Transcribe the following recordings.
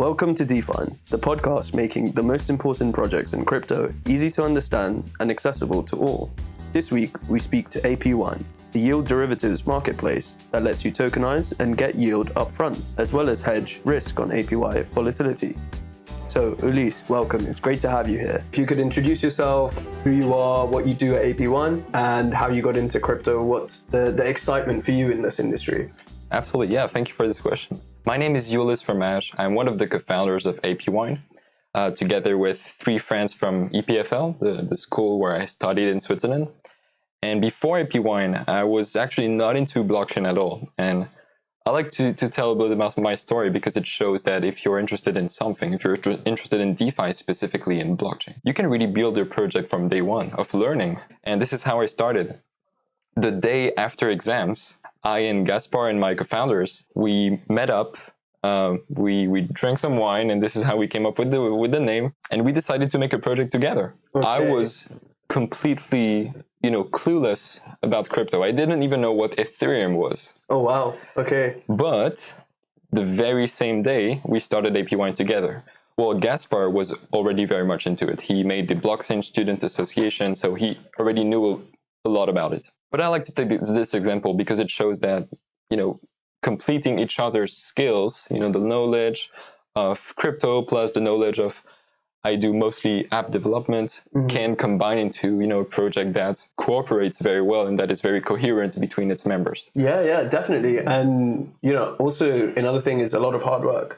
Welcome to Define, the podcast making the most important projects in crypto easy to understand and accessible to all. This week, we speak to AP Wine, the yield derivatives marketplace that lets you tokenize and get yield upfront, as well as hedge risk on APY volatility. So, Ulysse, welcome. It's great to have you here. If you could introduce yourself, who you are, what you do at AP Wine, and how you got into crypto, what's the, the excitement for you in this industry? Absolutely, yeah. Thank you for this question. My name is Ulysse Fromage. I'm one of the co-founders of AP Wine, uh, together with three friends from EPFL, the, the school where I studied in Switzerland. And before AP Wine, I was actually not into blockchain at all. And I like to, to tell a bit about my story because it shows that if you're interested in something, if you're interested in DeFi specifically in blockchain, you can really build your project from day one of learning. And this is how I started. The day after exams, I and Gaspard and my co-founders, we met up, uh, we we drank some wine, and this is how we came up with the with the name. And we decided to make a project together. Okay. I was completely, you know, clueless about crypto. I didn't even know what Ethereum was. Oh wow! Okay. But the very same day, we started AP Wine together. Well, Gaspard was already very much into it. He made the Blockchain Student Association, so he already knew a lot about it. But I like to take this example because it shows that, you know, completing each other's skills, you know, the knowledge of crypto plus the knowledge of I do mostly app development mm -hmm. can combine into, you know, a project that cooperates very well and that is very coherent between its members. Yeah, yeah, definitely. And, you know, also another thing is a lot of hard work,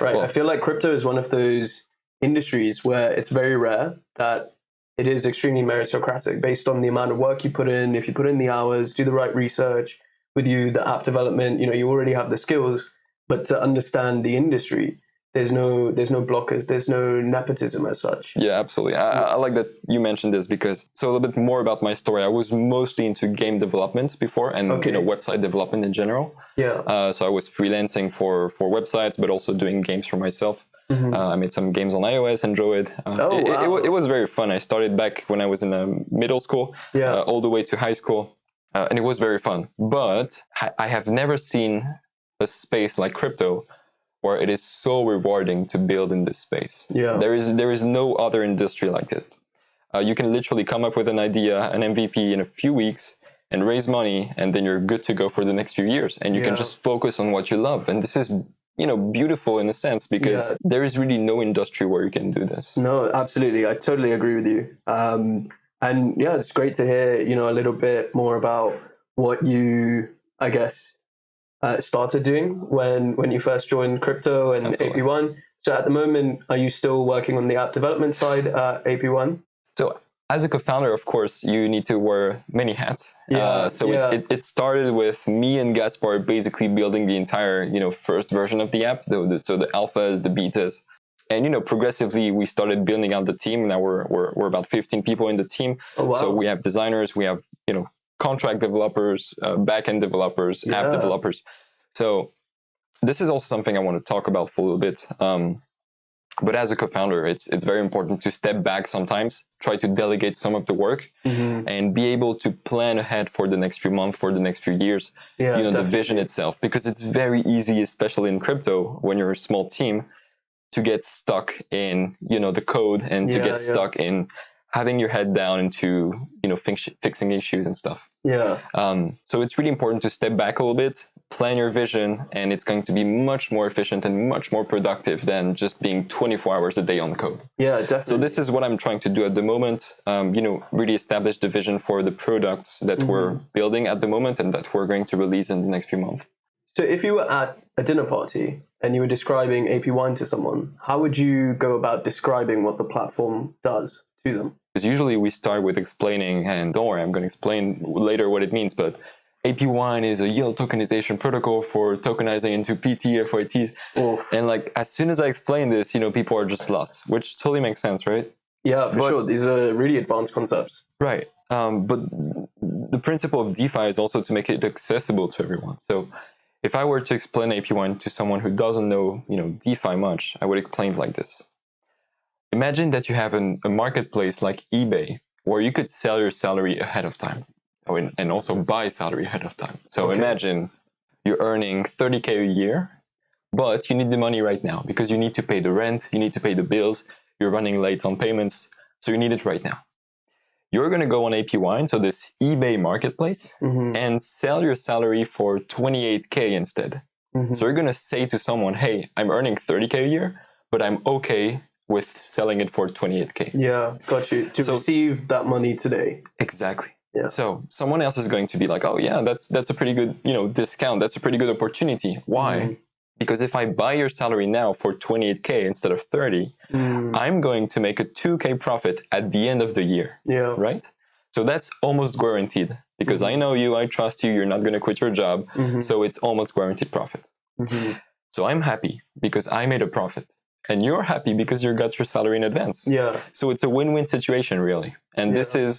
right? Well, I feel like crypto is one of those industries where it's very rare that it is extremely meritocratic based on the amount of work you put in. If you put in the hours, do the right research with you, the app development, you know, you already have the skills, but to understand the industry, there's no there's no blockers there's no nepotism as such. Yeah absolutely. I, I, like that you mentioned this because so a little bit more about my story. I was mostly into game development before and okay. you know website development in general. Yeah. Uh, so i was freelancing for for websites but also doing games for myself Mm -hmm. uh, I made some games on iOS, Android. Uh, oh, it, wow. it, it, was very fun. I started back when I was in um, middle school, yeah. Uh, all the way to high school, uh, and it was very fun. But I have never seen a space like crypto where it is so rewarding to build in this space. Yeah. There is there is no other industry like it. Uh, you can literally come up with an idea, an MVP in a few weeks, and raise money, and then you're good to go for the next few years. And you yeah. can just focus on what you love. And this is you know beautiful in a sense because yeah. there is really no industry where you can do this. No absolutely. I totally agree with you. Um, and yeah it's great to hear you know a little bit more about what you i guess uh, started doing when when you first joined crypto and Absolutely. AP Wine so at the moment are you still working on the app development side at AP Wine so as a co-founder, of course, you need to wear many hats. Yeah, uh, so yeah. It, it, started with me and Gaspard basically building the entire, you know, first version of the app. The, the, so the alphas, the betas, and you know, progressively we started building out the team. Now we're we're, we're about 15 people in the team. Oh, wow. So we have designers, we have you know contract developers, uh, backend developers, yeah. app developers. So this is also something I want to talk about for a little bit. Um, but as a co-founder, it's it's very important to step back sometimes, try to delegate some of the work, mm-hmm. and be able to plan ahead for the next few months, for the next few years. Yeah, you know, definitely. the vision itself, because it's very easy, especially in crypto, when you're a small team, to get stuck in you know the code and to get yeah. stuck in having your head down into you know fix, fixing issues and stuff. Yeah. Um, so it's really important to step back a little bit, plan your vision, and it's going to be much more efficient and much more productive than just being 24 hours a day on code. Yeah, definitely. So this is what I'm trying to do at the moment. Um, you know, really establish the vision for the products that mm -hmm. we're building at the moment and that we're going to release in the next few months. So if you were at a dinner party and you were describing AP Wine to someone, how would you go about describing what the platform does to them? Because usually we start with explaining, and don't worry, I'm going to explain later what it means, but AP Wine is a yield tokenization protocol for tokenizing into PT, FYTs. Oof. And like, as soon as I explain this, you know, people are just lost, which totally makes sense, right? Yeah, for but, sure. These are really advanced concepts. Right. Um, but the principle of DeFi is also to make it accessible to everyone. So if I were to explain AP Wine to someone who doesn't know, you know, DeFi much, I would explain it like this. Imagine that you have an, a marketplace like eBay where you could sell your salary ahead of time and also buy salary ahead of time. So okay. imagine you're earning 30k a year, but you need the money right now because you need to pay the rent, you need to pay the bills, you're running late on payments, so you need it right now. You're going to go on AP Wine, so this eBay marketplace, Mhm. and sell your salary for 28K instead. Mhm. So you're going to say to someone, hey, I'm earning 30K a year, but I'm okay with selling it for 28K. Yeah, got you. To So- receive that money today. Exactly. Yeah. So someone else is going to be like, oh yeah, that's that's a pretty good, you know, discount. That's a pretty good opportunity. Why? Mhm. Because if I buy your salary now for 28k instead of 30, Mm. I'm going to make a 2k profit at the end of the year, Yeah. right? So that's almost guaranteed because I know you, I trust you, you're not going to quit your job, Mhm. so it's almost guaranteed profit. Mhm. So I'm happy because I made a profit. And you're happy because you got your salary in advance. Yeah. So it's a win-win situation, really. And this is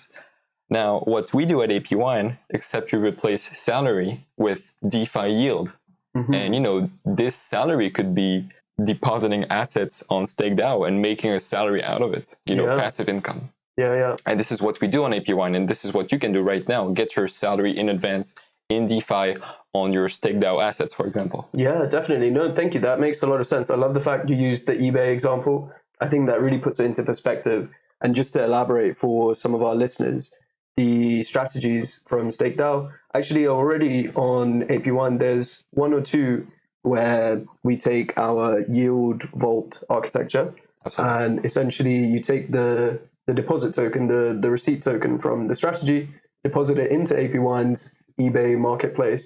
now what we do at AP Wine, except you replace salary with DeFi yield. Mhm. And you know, this salary could be depositing assets on StakeDAO and making a salary out of it. You know, Yeah. passive income. Yeah, yeah. And this is what we do on AP Wine, and this is what you can do right now. Get your salary in advance in DeFi on your StakeDAO assets, for example. Yeah, definitely. No, thank you. That makes a lot of sense. I love the fact you used the eBay example. I think that really puts it into perspective. And just to elaborate for some of our listeners, the strategies from StakeDAO actually already on AP Wine. There's one or two where we take our yield vault architecture Absolutely. and essentially you take the the deposit token, the the receipt token from the strategy, deposit it into AP Wine's eBay marketplace,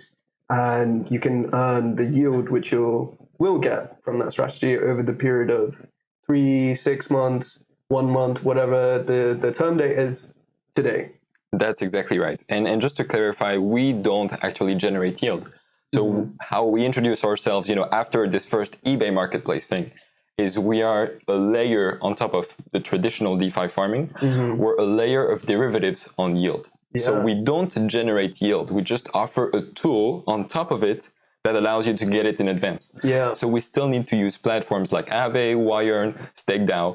and you can earn the yield which you will get from that strategy over the period of three, six months, one month, whatever the the term date is today. That's exactly right. And and just to clarify, we don't actually generate yield. So Mm-hmm. how we introduce ourselves, you know, after this first eBay marketplace thing, is we are a layer on top of the traditional DeFi farming. We're a layer of derivatives on yield. So Mm-hmm. We don't generate yield. We just offer a tool on top of it that allows you to get it in advance. Yeah. So we still need to use platforms like Aave, Yearn, StakeDAO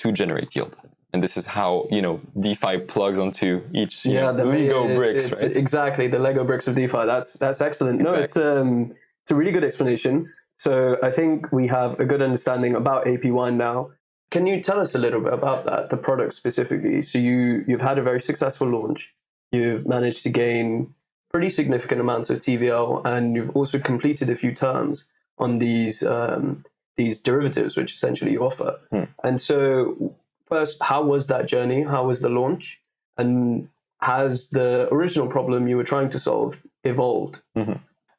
to generate yield. And this is how you know DeFi plugs onto each you yeah, know, the Lego bricks, it's- right? Exactly, the Lego bricks of DeFi. That's that's excellent. No, it's um, it's a really good explanation. So I think we have a good understanding about AP Wine now. Can you tell us a little bit about that, the product specifically? So you you've had a very successful launch. You've managed to gain pretty significant amounts of TVL, and you've also completed a few terms on these um, these derivatives, which essentially you offer. Hmm. And so, first, how was that journey? How was the launch? And has the original problem you were trying to solve evolved?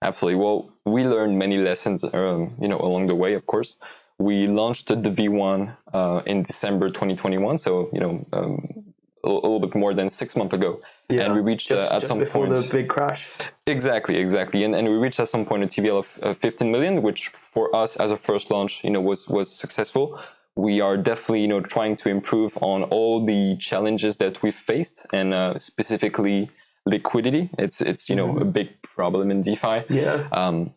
Absolutely. Well, we learned many lessons, um, you know, along the way. Of course, we launched the V1 uh, in December 2021, so you know, um, a, little bit more than six months ago, and we reached just, uh, at just some before point the big crash. exactly, exactly, and and we reached at some point a TVL of uh, 15 million, which for us as a first launch, you know, was was successful. We are definitely, you know, trying to improve on all the challenges that we've faced, and uh, specifically liquidity. It's it's you know a big problem in DeFi Yeah. um,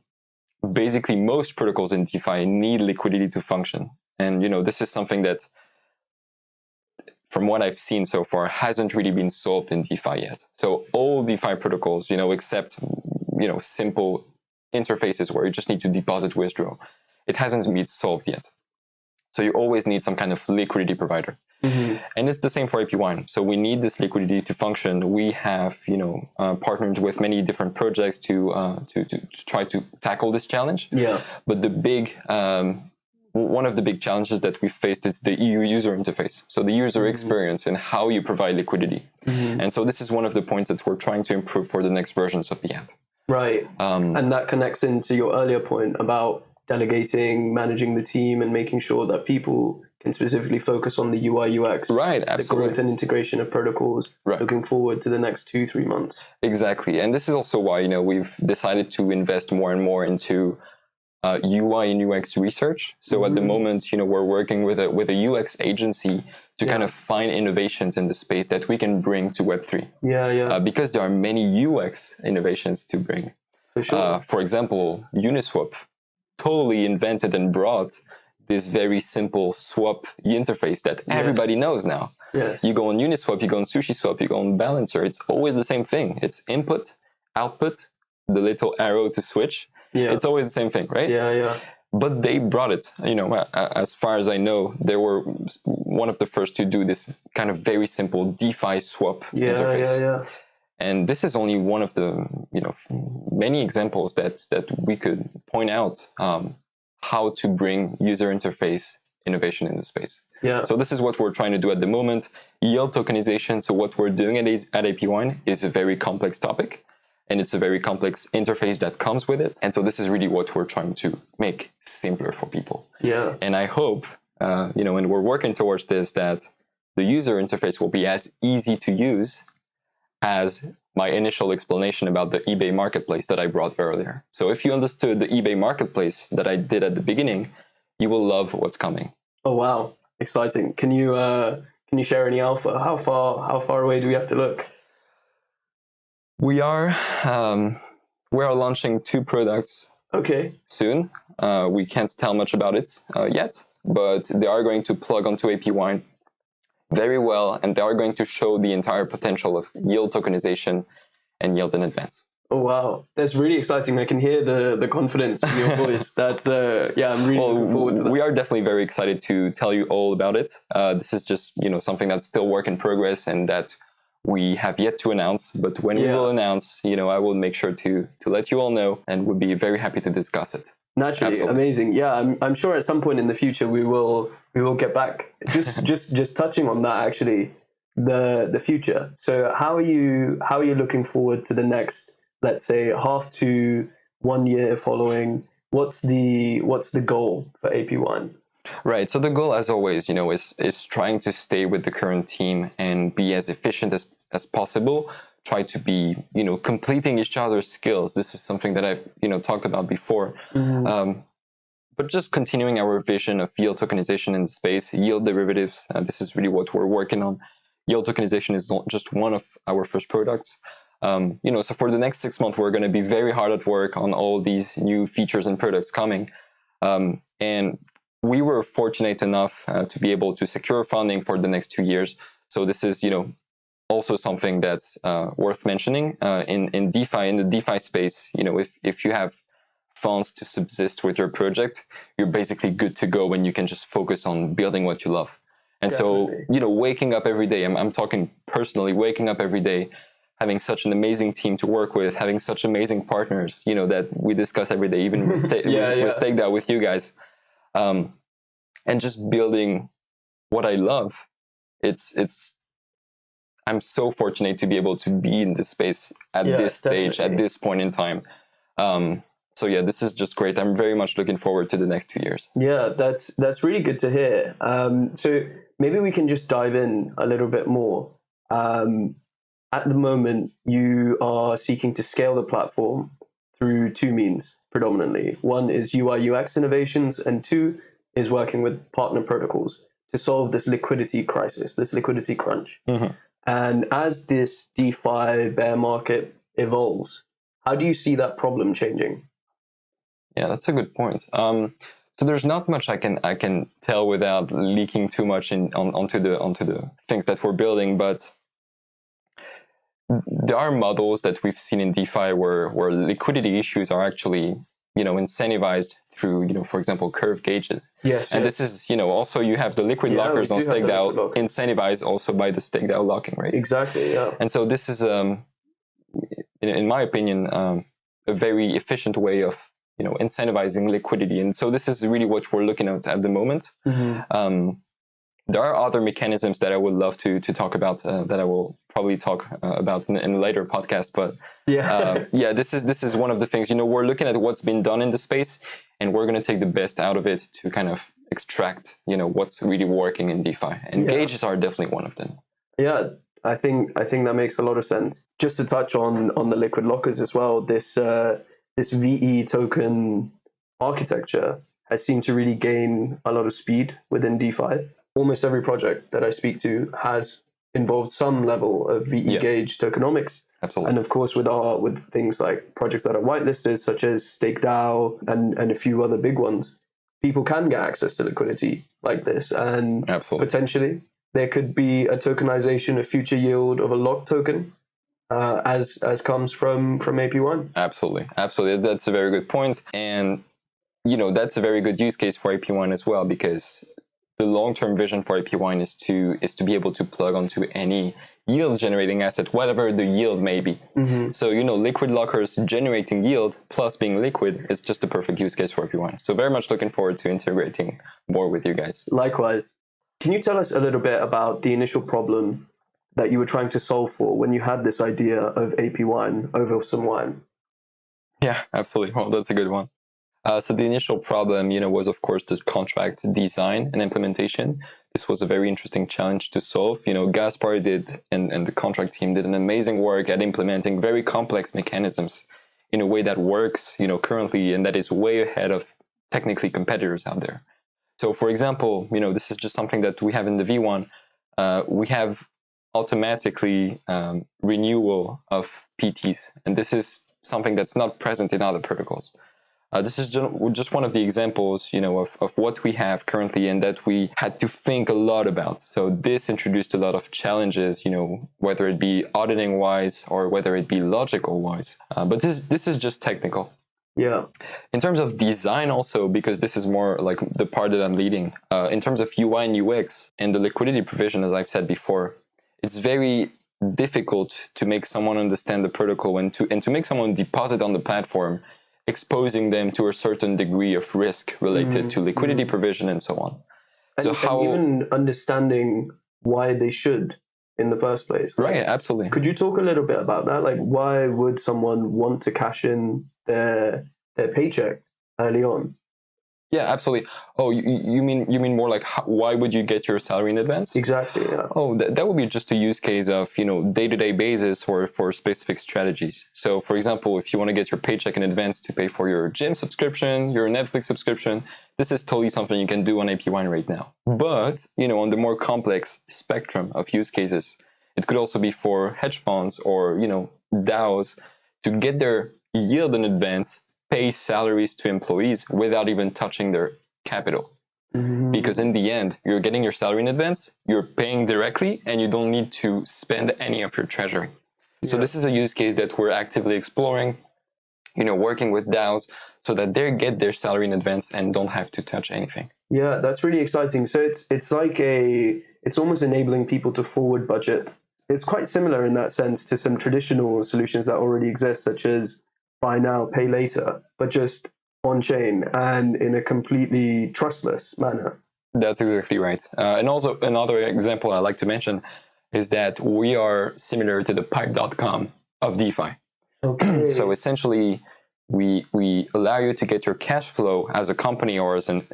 basically most protocols in DeFi need liquidity to function. And you know, this is something that from what I've seen so far hasn't really been solved in DeFi yet. So all DeFi protocols, you know, except you know, simple interfaces where you just need to deposit withdraw, it hasn't been solved yet. So you always need some kind of liquidity provider. Mhm. And it's the same for AP Wine. So we need this liquidity to function. We have, you know, uh, partnered with many different projects to, uh, to, to to try to tackle this challenge. Yeah. But the big, um, one of the big challenges that we faced is the EU user interface. So the user experience and how you provide liquidity. And so this is one of the points that we're trying to improve for the next versions of the app. Right. Um, And that connects into your earlier point about delegating, managing the team, and making sure that people can specifically focus on the UI UX, right, the absolutely. growth and integration of protocols, Right. looking forward to the next two, three months. Exactly, and this is also why you know we've decided to invest more and more into uh, UI and UX research. So at the Mhm. moment, you know, we're working with a with a UX agency to kind of find innovations in the space that we can bring to Web three, Yeah, yeah, uh, because there are many UX innovations to bring. for sure. Uh, for example, Uniswap totally invented and brought this mm. very simple swap interface that Yes. everybody knows now. yeah, You go on Uniswap, you go on SushiSwap, you go on Balancer. It's always the same thing. It's input, output, the little arrow to switch. yeah, It's always the same thing, right? yeah, yeah. but they brought it. You know, as far as I know, they were one of the first to do this kind of very simple DeFi swap yeah, interface. Yeah, yeah. And this is only one of the you know many examples that that we could point out um, how to bring user interface innovation in the space. Yeah. So this is what we're trying to do at the moment. Yield tokenization. So what we're doing at, at AP Wine is a very complex topic and it's a very complex interface that comes with it. And so this is really what we're trying to make simpler for people. Yeah. And I hope, uh, you know, and we're working towards this, that the user interface will be as easy to use as my initial explanation about the eBay marketplace that I brought earlier. So if you understood the eBay marketplace that I did at the beginning, you will love what's coming. Oh wow, exciting! Can you uh, can you share any alpha? How far how far away do we have to look? We are um, we are launching two products. Okay. Soon, uh, we can't tell much about it uh, yet, but they are going to plug onto AP Wine very well, and they are going to show the entire potential of yield tokenization and yield in advance. Oh wow, that's really exciting! I can hear the the confidence in your voice. That's uh, yeah, I'm really well, looking forward to that. We are definitely very excited to tell you all about it. Uh, this is just you know something that's still work in progress and that we have yet to announce. But when yeah. we will announce, you know, I will make sure to to let you all know, and would be very happy to discuss it. Naturally, Absolutely. amazing. Yeah, I'm I'm sure at some point in the future we will we will get back. Just just just touching on that actually, the the future. So how are you how are you looking forward to the next? let's say half to one year following what's the what's the goal for AP Wine right so the goal as always you know is is trying to stay with the current team and be as efficient as as possible try to be you know completing each other's skills this is something that i've you know talked about before mm-hmm. um, but just continuing our vision of yield tokenization in the space yield derivatives uh, this is really what we're working on yield tokenization is not just one of our first products um, you know, so for the next six months, we're going to be very hard at work on all these new features and products coming. Um, and we were fortunate enough uh, to be able to secure funding for the next two years. So this is, you know, also something that's uh, worth mentioning uh, in in DeFi in the DeFi space. You know, if if you have funds to subsist with your project, you're basically good to go when you can just focus on building what you love. And Definitely. so, you know, waking up every day, I'm, I'm talking personally, waking up every day having such an amazing team to work with, having such amazing partners, you know, that we discuss every day, even with, yeah, yeah. with StakeDAO, with you guys, um, and just building what I love. It's it's. I'm so fortunate to be able to be in this space at yeah, this stage, definitely. at this point in time. Um, so yeah, this is just great. I'm very much looking forward to the next two years. Yeah, that's that's really good to hear. Um, so maybe we can just dive in a little bit more. Um, at the moment, you are seeking to scale the platform through two means predominantly. One is UI UX innovations, and two is working with partner protocols to solve this liquidity crisis, this liquidity crunch. Mm-hmm. And as this DeFi bear market evolves, how do you see that problem changing? Yeah, that's a good point. Um, so there's not much I can I can tell without leaking too much in on, onto the onto the things that we're building, but there are models that we've seen in DeFi where, where liquidity issues are actually, you know, incentivized through, you know, for example, curve gauges. Yes. And yes. this is, you know, also you have the liquid yeah, lockers on StakeDAO incentivized also by the StakeDAO locking rates. Exactly. Yeah. And so this is, um, in, in my opinion, um, a very efficient way of, you know, incentivizing liquidity. And so this is really what we're looking at at the moment. Mm-hmm. Um, there are other mechanisms that I would love to to talk about uh, that I will probably talk uh, about in, in, a later podcast. But yeah, uh, yeah, this is this is one of the things. You know, we're looking at what's been done in the space, and we're going to take the best out of it to kind of extract, you know, what's really working in DeFi. And yeah. gauges are definitely one of them. Yeah, I think I think that makes a lot of sense. Just to touch on on the liquid lockers as well, this uh, this VE token architecture has seemed to really gain a lot of speed within DeFi almost every project that I speak to has involved some level of VE yeah. gauge tokenomics. Absolutely. And of course, with our with things like projects that are whitelisted, such as StakeDAO and and a few other big ones, people can get access to liquidity like this, and Absolutely. potentially there could be a tokenization of future yield of a locked token. Uh, as as comes from from AP Wine. Absolutely, absolutely. That's a very good. And you know that's a very good use case for AP Wine as well because the long-term vision for AP Wine is to is to be able to plug onto any yield generating asset, whatever the yield may be. Mm-hmm. So you know, liquid lockers generating yield plus being liquid is just a perfect use case for AP Wine. So very much looking forward to integrating more with you guys. Likewise. Can you tell us a little bit about the initial problem that you were trying to solve for when you had this idea of AP wine over some wine? Yeah, absolutely. Well, that's a good one. Uh, so the initial problem, you know, was of course the contract design and implementation. This was a very interesting challenge to solve. You know, Gaspard did and, and the contract team did an amazing work at implementing very complex mechanisms in a way that works, you know, currently and that is way ahead of technically competitors out there. So for example, you know, this is just something that we have in the V1. Uh, we have automatically um, renewal of PTs, and this is something that's not present in other protocols. Uh, this is just one of the examples, you know, of, of what we have currently and that we had to think a lot about. So this introduced a lot of challenges, you know, whether it be auditing wise or whether it be logical wise. Uh, but this this is just technical. Yeah. In terms of design also, because this is more like the part that I'm leading, uh, in terms of UI and UX and the liquidity provision, as I've said before, it's very difficult to make someone understand the protocol and to and to make someone deposit on the platform exposing them to a certain degree of risk related mm. to liquidity mm. provision and so on. And, so how even understanding why they should in the first place. Like, right, absolutely. Could you talk a little bit about that? Like why would someone want to cash in their their paycheck early on? Yeah, absolutely. Oh, you, you mean you mean more like how, why would you get your salary in advance? Exactly. Yeah. Oh, that, that would be just a use case of you know day to day basis or for specific strategies. So, for example, if you want to get your paycheck in advance to pay for your gym subscription, your Netflix subscription, this is totally something you can do on AP Wine right now. Hmm. But you know, on the more complex spectrum of use cases, it could also be for hedge funds or you know DAOs to get their yield in advance pay salaries to employees without even touching their capital. Mm-hmm. Because in the end, you're getting your salary in advance, you're paying directly, and you don't need to spend any of your treasury. Yeah. So this is a use case that we're actively exploring, you know, working with DAOs so that they get their salary in advance and don't have to touch anything. Yeah, that's really exciting. So it's it's like a it's almost enabling people to forward budget. It's quite similar in that sense to some traditional solutions that already exist, such as buy now, pay later, but just on chain and in a completely trustless manner. That's exactly right. Uh, and also, another example I like to mention is that we are similar to the pipe.com of DeFi. Okay. so essentially, we, we allow you to get your cash flow as a company or as an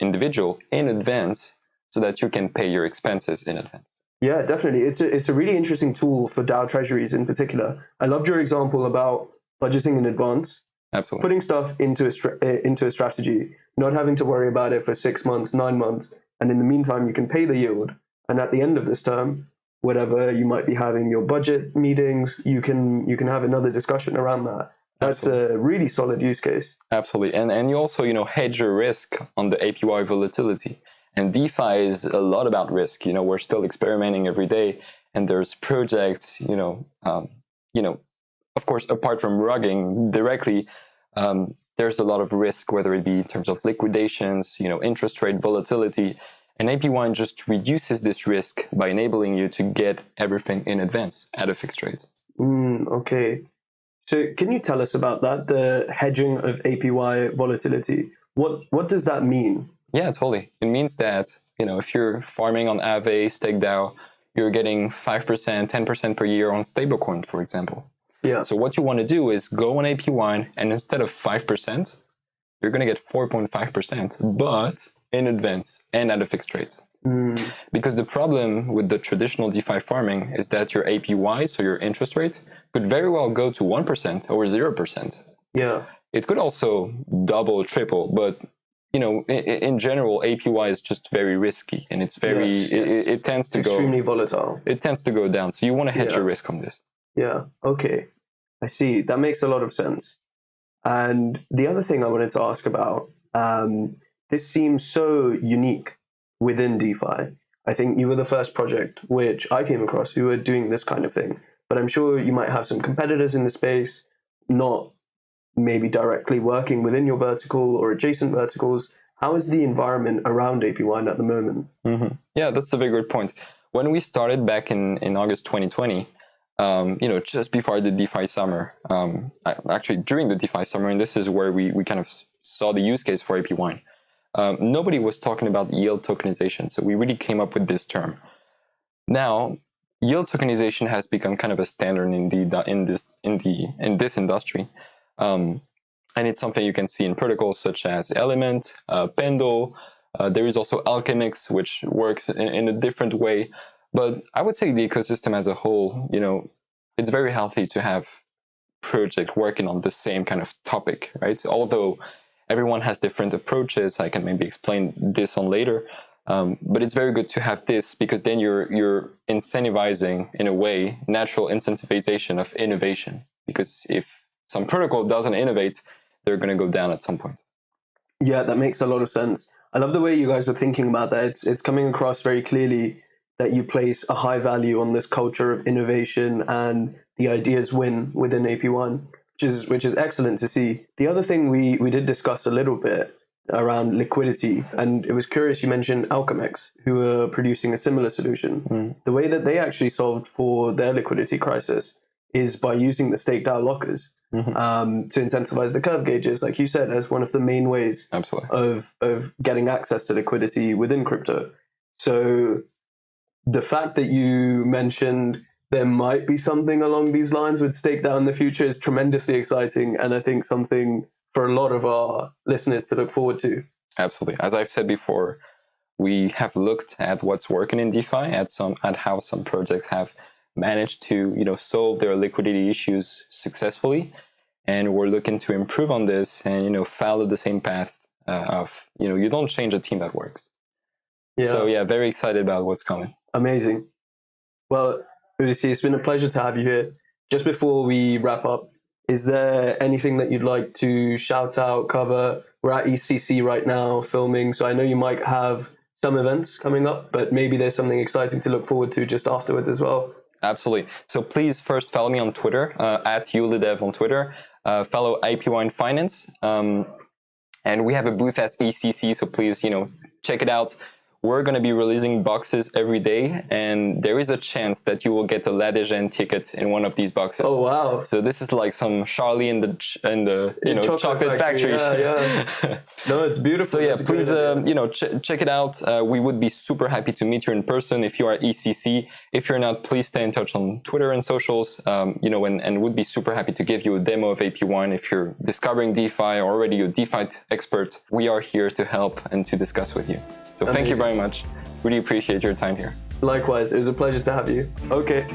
individual in advance so that you can pay your expenses in advance. Yeah, definitely. It's a, it's a really interesting tool for DAO treasuries in particular. I loved your example about budgeting in advance, absolutely putting stuff into a eh, into a strategy, not having to worry about it for six months, nine months, and in the meantime you can pay the yield, and at the end of this term, whatever you might be having your budget meetings, you can you can have another discussion around that. That's Absolutely. a really solid use case. Absolutely, and and you also you know hedge your risk on the APY volatility. And DeFi is a lot about risk. You know, we're still experimenting every day, and there's projects. You know, um, you know, of course, apart from rugging directly, um, there's a lot of risk, whether it be in terms of liquidations, you know, interest rate volatility. And AP Wine just reduces this risk by enabling you to get everything in advance at a fixed rate. Mm, okay. So can you tell us about that, the hedging of APY volatility? What what does that mean? Yeah, totally. It means that, you know, if you're farming on Aave, StakeDAO, you're getting 5%, 10% per year on stablecoin, for example. Yeah. So what you want to do is go on AP Wine and instead of 5%, you're going to get 4.5%, but in advance and at a fixed rate. Mm. Because the problem with the traditional DeFi farming is that your APY, so your interest rate, could very well go to 1% or 0%. Yeah. It could also double, triple, but you know, in, in, general, APY is just very risky and it's very, yes, yes. It, it, tends to go extremely volatile. It tends to go down. So you want to hedge yeah. your risk on this. Yeah. Okay. I see. That makes a lot of sense. And the other thing I wanted to ask about um, this seems so unique within DeFi. I think you were the first project which I came across who were doing this kind of thing. But I'm sure you might have some competitors in the space, not maybe directly working within your vertical or adjacent verticals. How is the environment around AP Wine at the moment? Mm-hmm. Yeah, that's a very good point. When we started back in, in August 2020, um, you know, just before the DeFi summer, um, actually during the DeFi summer, and this is where we, we kind of saw the use case for AP Wine. Um, nobody was talking about yield tokenization, so we really came up with this term. Now, yield tokenization has become kind of a standard in the in this in the in this industry, um, and it's something you can see in protocols such as Element, uh, Pendle. Uh, there is also Alchemix, which works in, in a different way. But I would say the ecosystem as a whole, you know, it's very healthy to have project working on the same kind of topic, right? Although everyone has different approaches, I can maybe explain this on later. Um, but it's very good to have this because then you're you're incentivizing in a way natural incentivization of innovation. Because if some protocol doesn't innovate, they're going to go down at some point. Yeah, that makes a lot of sense. I love the way you guys are thinking about that. It's it's coming across very clearly that you place a high value on this culture of innovation and the ideas win within AP Wine, which is which is excellent to see. The other thing we we did discuss a little bit around liquidity, and it was curious you mentioned Alchemix, who are producing a similar solution. Mm. The way that they actually solved for their liquidity crisis is by using the StakeDAO lockers. Mm-hmm. Um, to incentivize the curve gauges, like you said, as one of the main ways Absolutely. of of getting access to liquidity within crypto. So the fact that you mentioned there might be something along these lines with Stake DAO in the future is tremendously exciting, and I think something for a lot of our listeners to look forward to. Absolutely. As I've said before, we have looked at what's working in DeFi, at some at how some projects have managed to you know solve their liquidity issues successfully, and we're looking to improve on this and you know follow the same path uh, of you know you don't change a team that works. Yeah. So yeah, very excited about what's coming. Amazing. Well, Ulysses, it's been a pleasure to have you here. Just before we wrap up, is there anything that you'd like to shout out, cover? We're at EthCC right now filming, so I know you might have some events coming up, but maybe there's something exciting to look forward to just afterwards as well. Absolutely. So please first follow me on Twitter, uh, at Ulidev on Twitter. Uh, follow AP Wine Finance. Um, and we have a booth at EthCC, so please, you know, check it out we're going to be releasing boxes every day and there is a chance that you will get a La Dégène ticket in one of these boxes. Oh wow. So this is like some Charlie in the in the you in know chocolate, chocolate factory. factory. Yeah, yeah. no, it's beautiful. So yeah, please um, you know ch check it out. Uh, we would be super happy to meet you in person if you are EthCC. If you're not, please stay in touch on Twitter and socials. Um, you know, and and would be super happy to give you a demo of AP Wine if you're discovering DeFi or already a DeFi expert. We are here to help and to discuss with you. So Amazing. thank you very much. Really appreciate your time here. Likewise, it was a pleasure to have you. Okay.